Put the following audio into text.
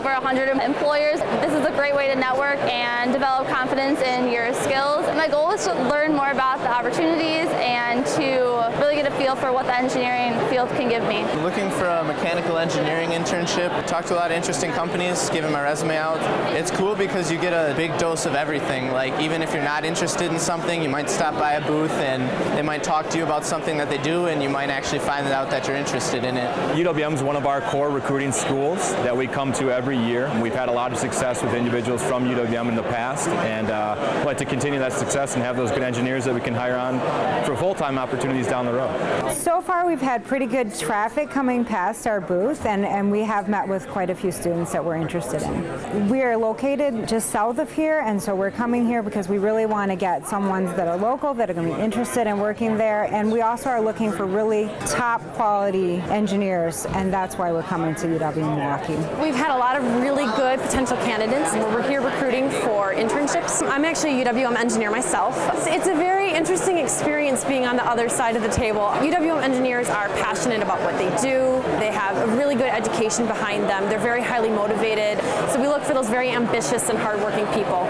over 100 employers. This is a great way to network and develop confidence in your skills. My goal is to learn more about the opportunities and to feel for what the engineering field can give me. Looking for a mechanical engineering internship. Talked to a lot of interesting companies, giving my resume out. It's cool because you get a big dose of everything. Like even if you're not interested in something, you might stop by a booth and they might talk to you about something that they do and you might actually find out that you're interested in it. UWM is one of our core recruiting schools that we come to every year. We've had a lot of success with individuals from UWM in the past and uh, like to continue that success and have those good engineers that we can hire on for full-time opportunities down the road. So far we've had pretty good traffic coming past our booth and, and we have met with quite a few students that we're interested in. We are located just south of here and so we're coming here because we really want to get some ones that are local that are going to be interested in working there and we also are looking for really top quality engineers and that's why we're coming to UW Milwaukee. We've had a lot of really good potential candidates. We're here recruiting for internships. I'm actually a UWM engineer myself. It's a very interesting experience being on the other side of the table. UWM engineers are passionate about what they do. They have a really good education behind them. They're very highly motivated. So we look for those very ambitious and hardworking people.